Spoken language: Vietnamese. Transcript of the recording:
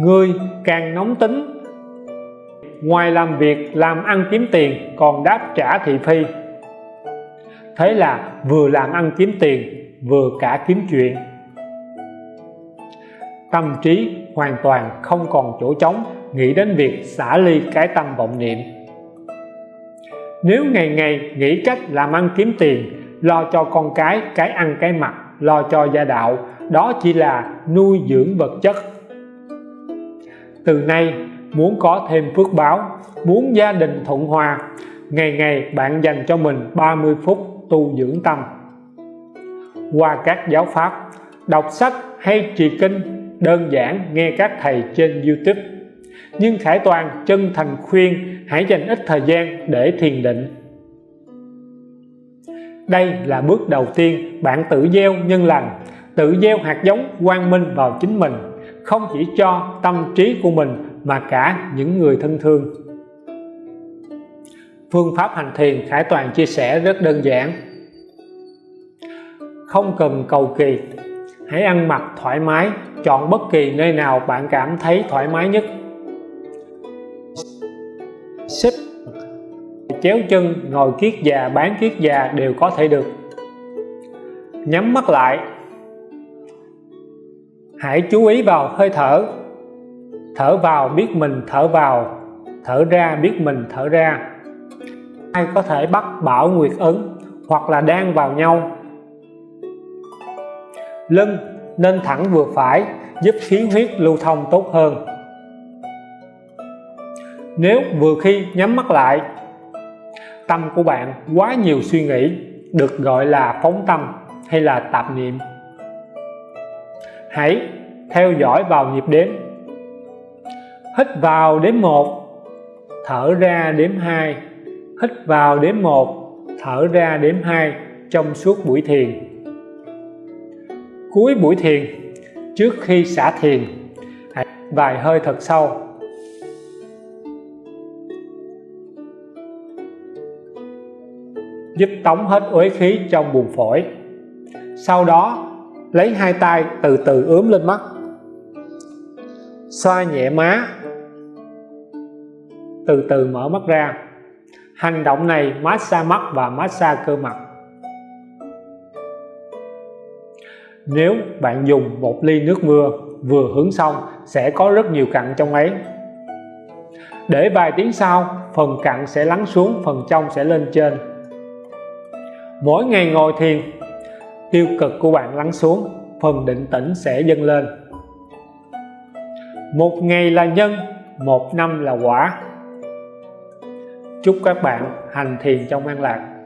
người càng nóng tính. Ngoài làm việc, làm ăn kiếm tiền, còn đáp trả thị phi. Thế là vừa làm ăn kiếm tiền, vừa cả kiếm chuyện. Tâm trí hoàn toàn không còn chỗ trống, nghĩ đến việc xả ly cái tâm vọng niệm. Nếu ngày ngày nghĩ cách làm ăn kiếm tiền, lo cho con cái cái ăn cái mặc, lo cho gia đạo, đó chỉ là nuôi dưỡng vật chất từ nay, muốn có thêm phước báo, muốn gia đình thuận hòa, ngày ngày bạn dành cho mình 30 phút tu dưỡng tâm. Qua các giáo pháp, đọc sách hay trì kinh, đơn giản nghe các thầy trên YouTube. Nhưng Khải Toàn chân thành khuyên hãy dành ít thời gian để thiền định. Đây là bước đầu tiên bạn tự gieo nhân lành, tự gieo hạt giống quang minh vào chính mình không chỉ cho tâm trí của mình mà cả những người thân thương. Phương pháp hành thiền Khải Toàn chia sẻ rất đơn giản. Không cần cầu kỳ, hãy ăn mặc thoải mái, chọn bất kỳ nơi nào bạn cảm thấy thoải mái nhất. Xếp chéo chân, ngồi kiết già, bán kiết già đều có thể được. Nhắm mắt lại hãy chú ý vào hơi thở. Thở vào biết mình thở vào, thở ra biết mình thở ra. Ai có thể bắt bảo nguyệt ấn hoặc là đang vào nhau? Lưng nên thẳng vừa phải, giúp khí huyết lưu thông tốt hơn. Nếu vừa khi nhắm mắt lại, tâm của bạn quá nhiều suy nghĩ, được gọi là phóng tâm hay là tạp niệm hãy theo dõi vào nhịp đếm. Hít vào đếm 1 thở ra đếm 2 hít vào đếm 1 thở ra đếm 2 trong suốt buổi thiền. Cuối buổi thiền, trước khi xả thiền, hãy vài hơi thật sâu. Giúp tống hết uế khí trong buồng phổi. Sau đó lấy hai tay từ từ ướm lên mắt. Xoa nhẹ má. Từ từ mở mắt ra. Hành động này massage mắt và massage cơ mặt. Nếu bạn dùng một ly nước mưa vừa hứng xong, sẽ có rất nhiều cặn trong ấy. Để vài tiếng sau, phần cặn sẽ lắng xuống, phần trong sẽ lên trên. Mỗi ngày ngồi thiền tiêu cực của bạn lắng xuống, phần định tĩnh sẽ dâng lên. Một ngày là nhân, một năm là quả. Chúc các bạn hành thiền trong an lạc.